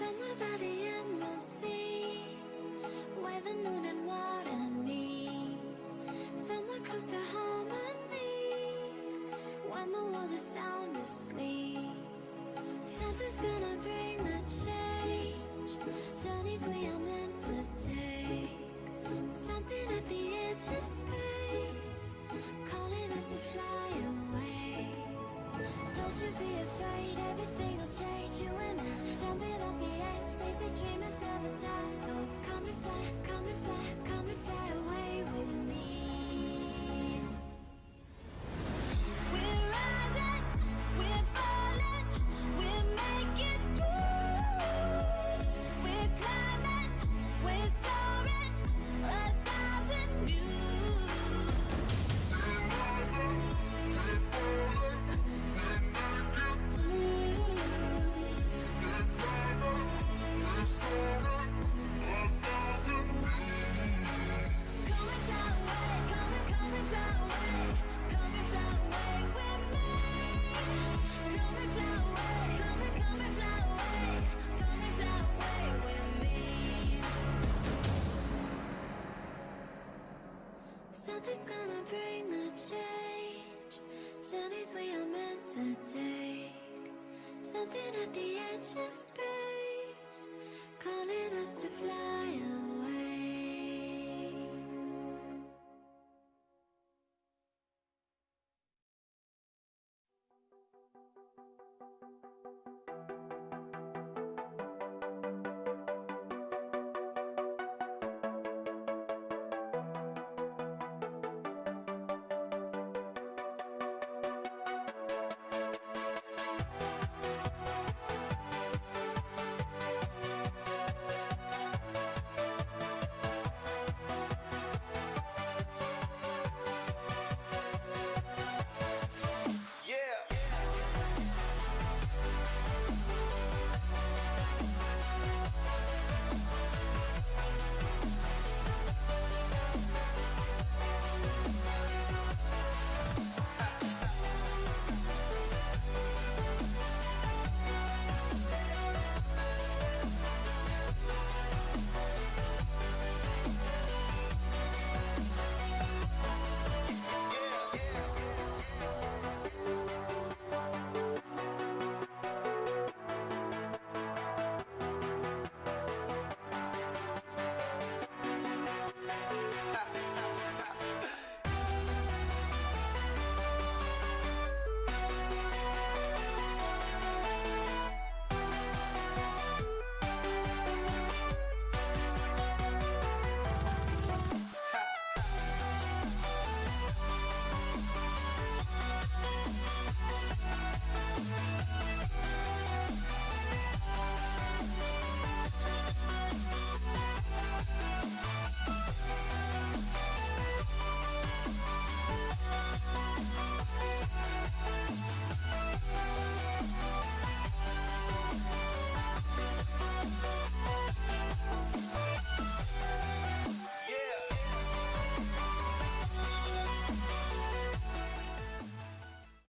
Somewhere by the emerald sea Where the moon and water meet. Somewhere close to harmony When the world is sound asleep. Something's gonna bring the change Journeys we are meant to take. Something at the edge of space Calling us to fly away. Don't you be afraid, everything will change You and I, jumping the edge They say dreamers never die So come and fly, come and fly, come and fly away Nothing's gonna bring the change? Journeys we are meant to take. Something at the edge of space Calling us to fly.